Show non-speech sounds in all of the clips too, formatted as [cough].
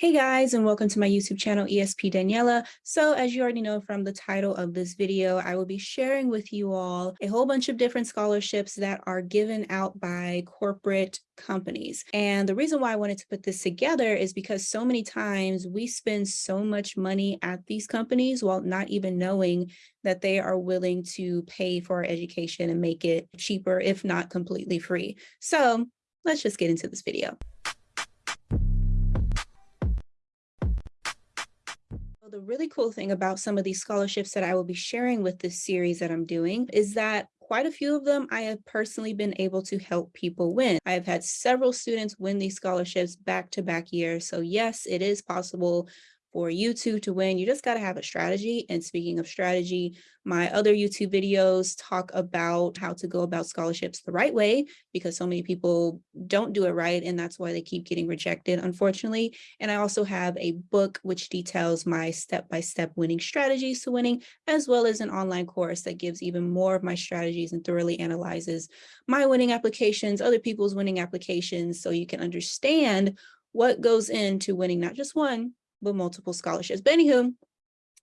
Hey guys, and welcome to my YouTube channel, ESP Daniela. So as you already know from the title of this video, I will be sharing with you all a whole bunch of different scholarships that are given out by corporate companies. And the reason why I wanted to put this together is because so many times we spend so much money at these companies while not even knowing that they are willing to pay for our education and make it cheaper, if not completely free. So let's just get into this video. The really cool thing about some of these scholarships that I will be sharing with this series that I'm doing is that quite a few of them I have personally been able to help people win. I have had several students win these scholarships back to back years. So yes, it is possible for you two to win, you just got to have a strategy. And speaking of strategy, my other YouTube videos talk about how to go about scholarships the right way because so many people don't do it right. And that's why they keep getting rejected, unfortunately. And I also have a book which details my step-by-step -step winning strategies to winning, as well as an online course that gives even more of my strategies and thoroughly analyzes my winning applications, other people's winning applications, so you can understand what goes into winning not just one, but multiple scholarships. But anywho,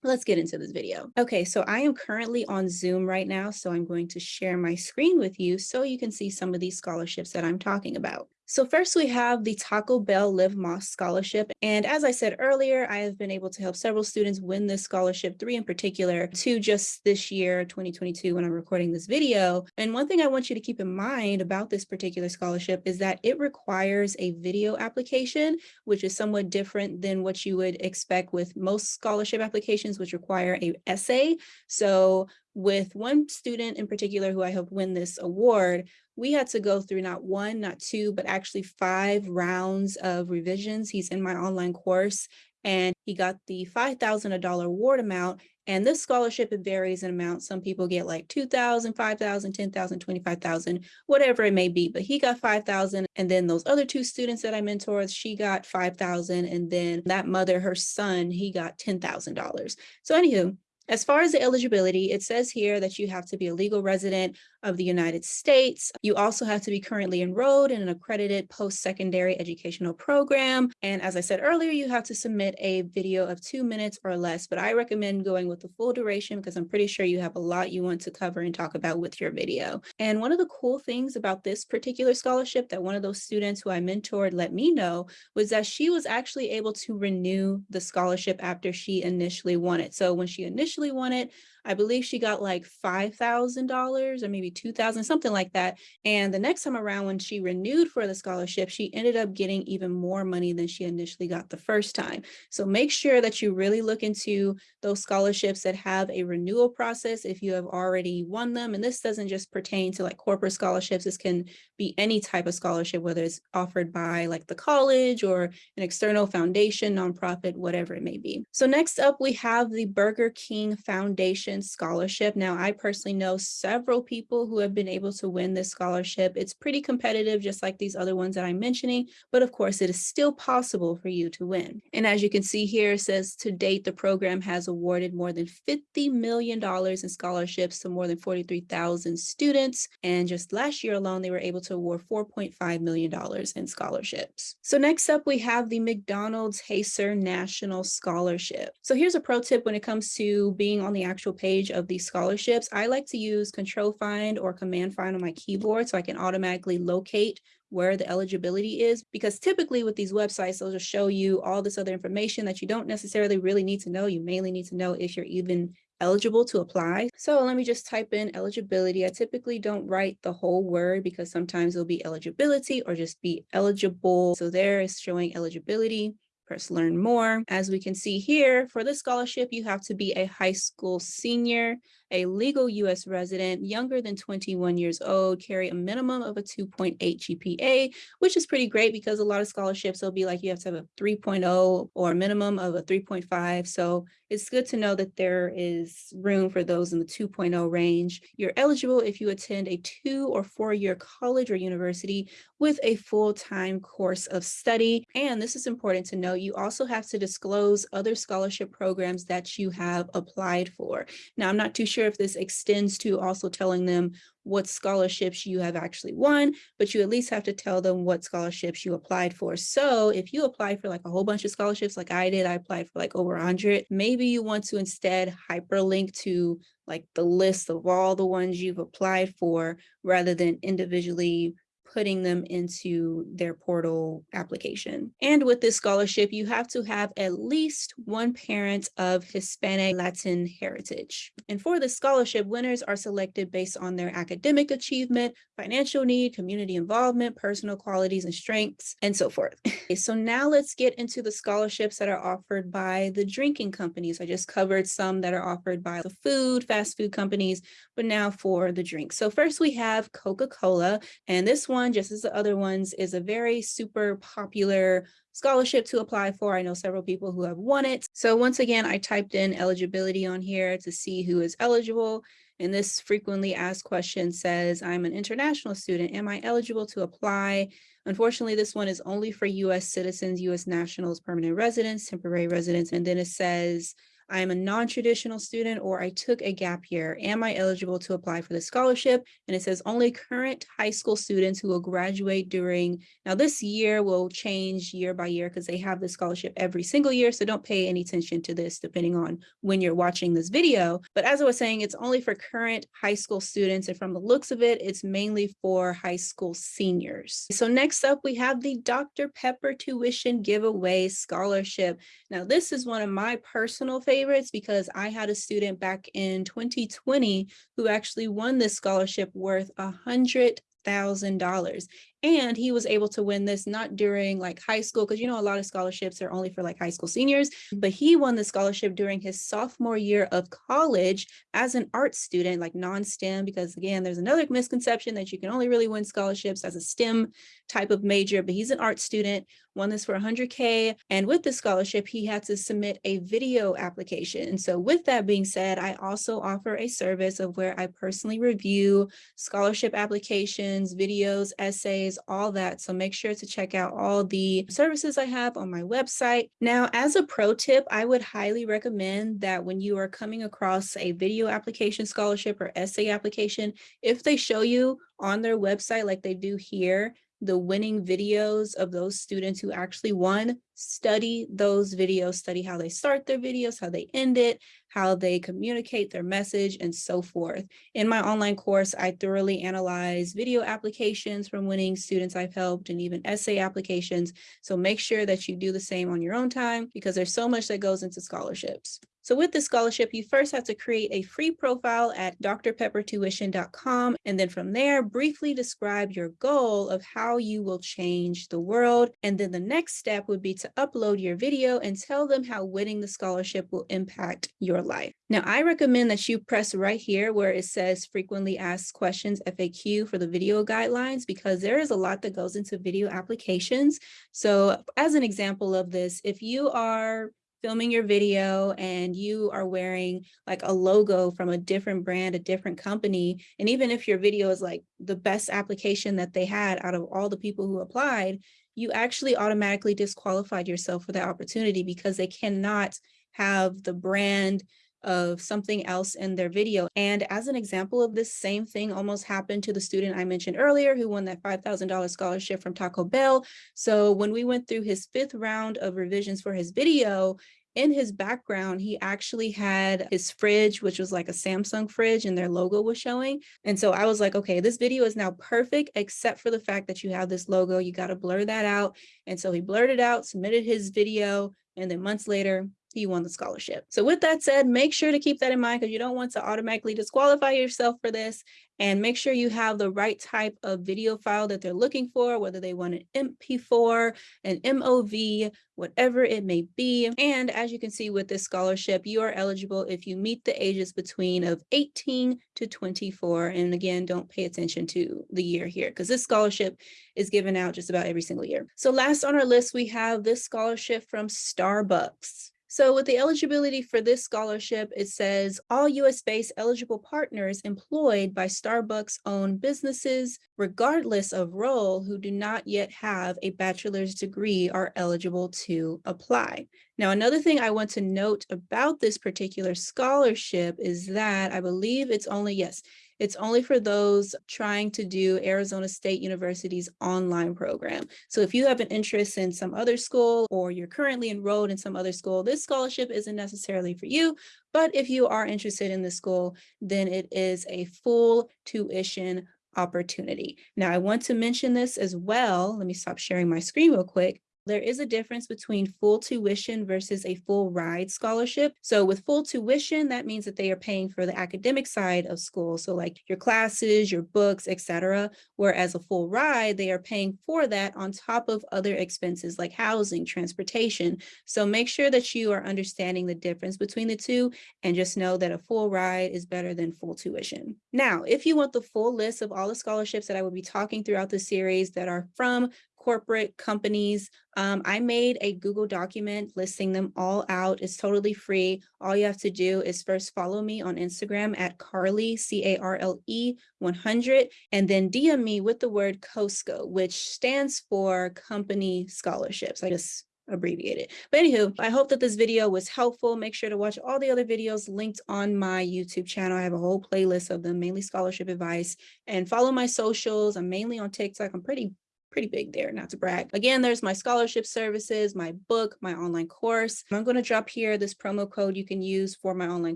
let's get into this video. Okay, so I am currently on Zoom right now, so I'm going to share my screen with you so you can see some of these scholarships that I'm talking about. So first we have the Taco Bell Live Más Scholarship. And as I said earlier, I have been able to help several students win this scholarship, three in particular, two just this year, 2022, when I'm recording this video. And one thing I want you to keep in mind about this particular scholarship is that it requires a video application, which is somewhat different than what you would expect with most scholarship applications, which require a essay. So with one student in particular who I helped win this award, we had to go through not one, not two, but actually five rounds of revisions. He's in my online course and he got the $5,000 award amount. And this scholarship, it varies in amount. Some people get like 2,000, 5,000, 10,000, 25,000, whatever it may be. But he got 5,000. And then those other two students that I mentored, she got 5,000. And then that mother, her son, he got $10,000. So anywho, as far as the eligibility, it says here that you have to be a legal resident of the United States. You also have to be currently enrolled in an accredited post-secondary educational program. And as I said earlier, you have to submit a video of two minutes or less, but I recommend going with the full duration because I'm pretty sure you have a lot you want to cover and talk about with your video. And one of the cool things about this particular scholarship that one of those students who I mentored let me know was that she was actually able to renew the scholarship after she initially won it. So when she initially won it, I believe she got like $5,000 or maybe 2000, something like that. And the next time around when she renewed for the scholarship, she ended up getting even more money than she initially got the first time. So make sure that you really look into those scholarships that have a renewal process if you have already won them. And this doesn't just pertain to like corporate scholarships. This can be any type of scholarship, whether it's offered by like the college or an external foundation, nonprofit, whatever it may be. So next up, we have the Burger King Foundation Scholarship. Now, I personally know several people who have been able to win this scholarship. It's pretty competitive, just like these other ones that I'm mentioning, but of course, it is still possible for you to win. And as you can see here, it says to date, the program has awarded more than $50 million in scholarships to more than 43,000 students. And just last year alone, they were able to award $4.5 million in scholarships. So next up, we have the McDonald's HACER National Scholarship. So here's a pro tip when it comes to being on the actual page page of these scholarships, I like to use control find or command find on my keyboard so I can automatically locate where the eligibility is because typically with these websites they'll just show you all this other information that you don't necessarily really need to know. You mainly need to know if you're even eligible to apply. So let me just type in eligibility. I typically don't write the whole word because sometimes it'll be eligibility or just be eligible. So there is showing eligibility press learn more. As we can see here, for this scholarship, you have to be a high school senior a legal U.S. resident younger than 21 years old carry a minimum of a 2.8 GPA, which is pretty great because a lot of scholarships will be like you have to have a 3.0 or a minimum of a 3.5. So it's good to know that there is room for those in the 2.0 range. You're eligible if you attend a two or four year college or university with a full-time course of study. And this is important to know, you also have to disclose other scholarship programs that you have applied for. Now, I'm not too sure if this extends to also telling them what scholarships you have actually won, but you at least have to tell them what scholarships you applied for. So if you apply for like a whole bunch of scholarships like I did, I applied for like over 100, maybe you want to instead hyperlink to like the list of all the ones you've applied for rather than individually putting them into their portal application. And with this scholarship, you have to have at least one parent of Hispanic Latin heritage. And for the scholarship, winners are selected based on their academic achievement, financial need, community involvement, personal qualities and strengths, and so forth. [laughs] so now let's get into the scholarships that are offered by the drinking companies. I just covered some that are offered by the food, fast food companies, but now for the drinks. So first we have Coca-Cola, and this one one, just as the other ones, is a very super popular scholarship to apply for. I know several people who have won it. So once again, I typed in eligibility on here to see who is eligible. And this frequently asked question says, I'm an international student. Am I eligible to apply? Unfortunately, this one is only for US citizens, US nationals, permanent residents, temporary residents. And then it says, I am a non-traditional student or I took a gap year. Am I eligible to apply for the scholarship? And it says only current high school students who will graduate during, now this year will change year by year because they have the scholarship every single year. So don't pay any attention to this depending on when you're watching this video. But as I was saying, it's only for current high school students. And from the looks of it, it's mainly for high school seniors. So next up, we have the Dr. Pepper Tuition Giveaway Scholarship. Now, this is one of my personal favorites favorites because I had a student back in 2020 who actually won this scholarship worth hundred thousand dollars and he was able to win this not during like high school, because you know, a lot of scholarships are only for like high school seniors, but he won the scholarship during his sophomore year of college as an art student, like non-STEM, because again, there's another misconception that you can only really win scholarships as a STEM type of major, but he's an art student, won this for 100K. And with the scholarship, he had to submit a video application. And so with that being said, I also offer a service of where I personally review scholarship applications, videos, essays, all that. So make sure to check out all the services I have on my website. Now, as a pro tip, I would highly recommend that when you are coming across a video application scholarship or essay application, if they show you on their website like they do here, the winning videos of those students who actually won, study those videos, study how they start their videos, how they end it, how they communicate their message, and so forth. In my online course, I thoroughly analyze video applications from winning students I've helped and even essay applications. So make sure that you do the same on your own time because there's so much that goes into scholarships. So with the scholarship, you first have to create a free profile at drpeppertuition.com. And then from there, briefly describe your goal of how you will change the world. And then the next step would be to upload your video and tell them how winning the scholarship will impact your life. Now, I recommend that you press right here where it says frequently asked questions FAQ for the video guidelines, because there is a lot that goes into video applications. So as an example of this, if you are filming your video and you are wearing like a logo from a different brand, a different company, and even if your video is like the best application that they had out of all the people who applied, you actually automatically disqualified yourself for that opportunity because they cannot have the brand of something else in their video. And as an example of this same thing almost happened to the student I mentioned earlier who won that $5,000 scholarship from Taco Bell. So when we went through his fifth round of revisions for his video, in his background, he actually had his fridge, which was like a Samsung fridge and their logo was showing. And so I was like, okay, this video is now perfect, except for the fact that you have this logo, you got to blur that out. And so he blurred it out, submitted his video, and then months later, he won the scholarship. So with that said, make sure to keep that in mind because you don't want to automatically disqualify yourself for this and make sure you have the right type of video file that they're looking for, whether they want an MP4, an MOV, whatever it may be. And as you can see with this scholarship, you are eligible if you meet the ages between of 18 to 24. And again, don't pay attention to the year here because this scholarship is given out just about every single year. So last on our list, we have this scholarship from Starbucks. So with the eligibility for this scholarship, it says all US-based eligible partners employed by Starbucks-owned businesses, regardless of role, who do not yet have a bachelor's degree are eligible to apply. Now, another thing I want to note about this particular scholarship is that I believe it's only, yes, it's only for those trying to do Arizona State University's online program. So if you have an interest in some other school or you're currently enrolled in some other school, this scholarship isn't necessarily for you. But if you are interested in the school, then it is a full tuition opportunity. Now, I want to mention this as well. Let me stop sharing my screen real quick there is a difference between full tuition versus a full ride scholarship. So with full tuition, that means that they are paying for the academic side of school. So like your classes, your books, etc. Whereas a full ride, they are paying for that on top of other expenses like housing, transportation. So make sure that you are understanding the difference between the two and just know that a full ride is better than full tuition. Now, if you want the full list of all the scholarships that I will be talking throughout the series that are from corporate companies. Um, I made a Google document listing them all out. It's totally free. All you have to do is first follow me on Instagram at Carly, C-A-R-L-E 100, and then DM me with the word COSCO, which stands for Company Scholarships. I just abbreviate it. But anywho, I hope that this video was helpful. Make sure to watch all the other videos linked on my YouTube channel. I have a whole playlist of them, mainly scholarship advice, and follow my socials. I'm mainly on TikTok. I'm pretty pretty big there, not to brag. Again, there's my scholarship services, my book, my online course. I'm going to drop here this promo code you can use for my online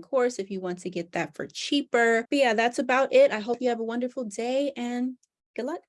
course if you want to get that for cheaper. But yeah, that's about it. I hope you have a wonderful day and good luck.